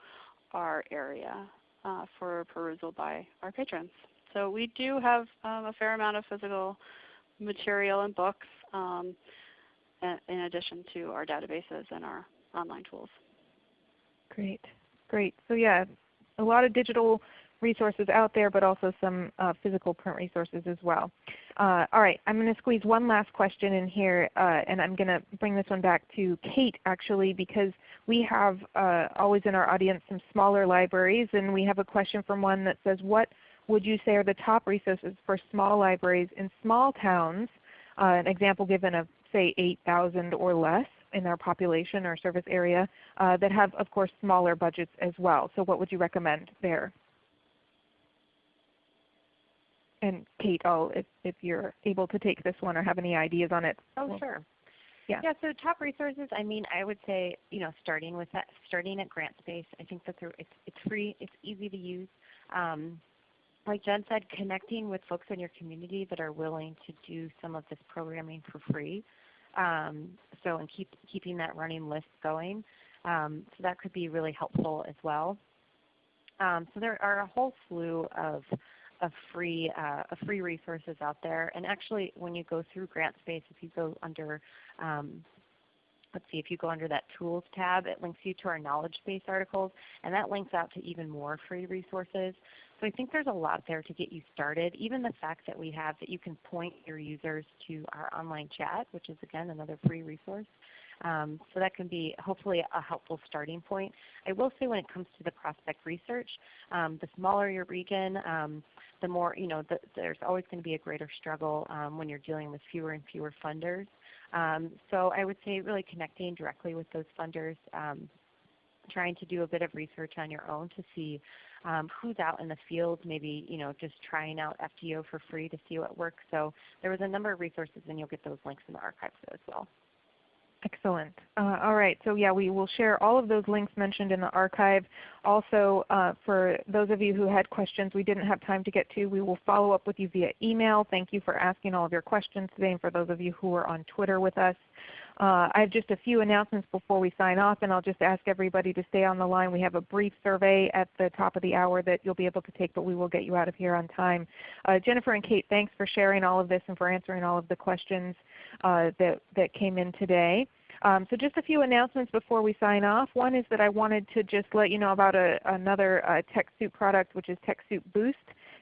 our area uh, for perusal by our patrons. So we do have um, a fair amount of physical material and books um, in addition to our databases and our online tools. Great, great. So yeah, a lot of digital resources out there, but also some uh, physical print resources as well. Uh, all right, I'm going to squeeze one last question in here, uh, and I'm going to bring this one back to Kate actually because we have uh, always in our audience some smaller libraries, and we have a question from one that says, what would you say are the top resources for small libraries in small towns? Uh, an example given of say 8,000 or less in our population or service area uh, that have of course smaller budgets as well. So what would you recommend there? And Kate, oh, if, if you're able to take this one or have any ideas on it. Oh, well, sure. Yeah. yeah. So top resources. I mean, I would say you know starting with that, starting at GrantSpace. I think that it's it's free. It's easy to use. Um, like Jen said, connecting with folks in your community that are willing to do some of this programming for free. Um, so and keep keeping that running list going. Um, so that could be really helpful as well. Um, so there are a whole slew of of free uh, of free resources out there. And actually, when you go through GrantSpace, if you go under um, let's see, if you go under that Tools tab, it links you to our knowledge base articles, and that links out to even more free resources. So I think there's a lot there to get you started. Even the fact that we have that you can point your users to our online chat, which is again another free resource. Um, so that can be hopefully a helpful starting point. I will say when it comes to the prospect research, um, the smaller your region, um, the more, you know, the, there's always going to be a greater struggle um, when you're dealing with fewer and fewer funders. Um, so I would say really connecting directly with those funders, um, trying to do a bit of research on your own to see um, who's out in the field, maybe you know just trying out FDO for free to see what works. So there was a number of resources, and you'll get those links in the archives as well. Excellent. Uh, all right. So yeah, we will share all of those links mentioned in the archive. Also, uh, for those of you who had questions we didn't have time to get to, we will follow up with you via email. Thank you for asking all of your questions today and for those of you who are on Twitter with us. Uh, I have just a few announcements before we sign off, and I'll just ask everybody to stay on the line. We have a brief survey at the top of the hour that you'll be able to take, but we will get you out of here on time. Uh, Jennifer and Kate, thanks for sharing all of this and for answering all of the questions that, that came in today. Um, so just a few announcements before we sign off. One is that I wanted to just let you know about a, another uh, TechSoup product, which is TechSoup Boost.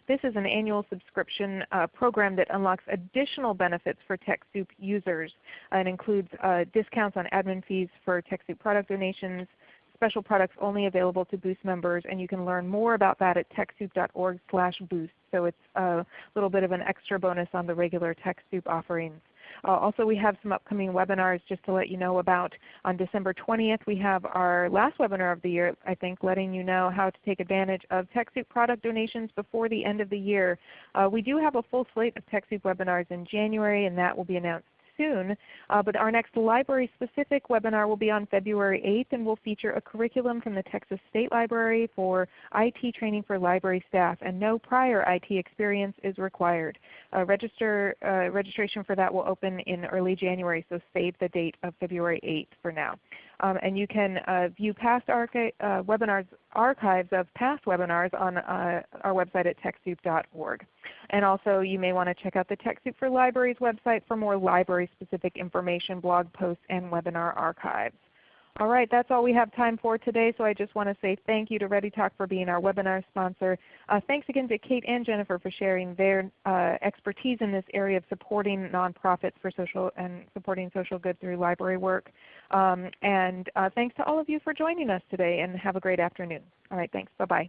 This is an annual subscription uh, program that unlocks additional benefits for TechSoup users. Uh, it includes uh, discounts on admin fees for TechSoup product donations, special products only available to Boost members, and you can learn more about that at TechSoup.org boost. So it's a little bit of an extra bonus on the regular TechSoup offerings. Uh, also we have some upcoming webinars just to let you know about. On December 20th we have our last webinar of the year, I think, letting you know how to take advantage of TechSoup product donations before the end of the year. Uh, we do have a full slate of TechSoup webinars in January and that will be announced soon. Uh, but our next library specific webinar will be on February 8th and will feature a curriculum from the Texas State Library for IT training for library staff and no prior IT experience is required. Uh, register, uh, registration for that will open in early January, so save the date of February 8th for now. Um, and you can uh, view past archi uh, webinars, archives of past webinars on uh, our website at TechSoup.org. And also you may want to check out the TechSoup for Libraries website for more library specific information, blog posts, and webinar archives. All right, that's all we have time for today. So I just want to say thank you to ReadyTalk for being our webinar sponsor. Uh, thanks again to Kate and Jennifer for sharing their uh, expertise in this area of supporting nonprofits for social and supporting social good through library work. Um, and uh, thanks to all of you for joining us today and have a great afternoon. All right, thanks. Bye-bye.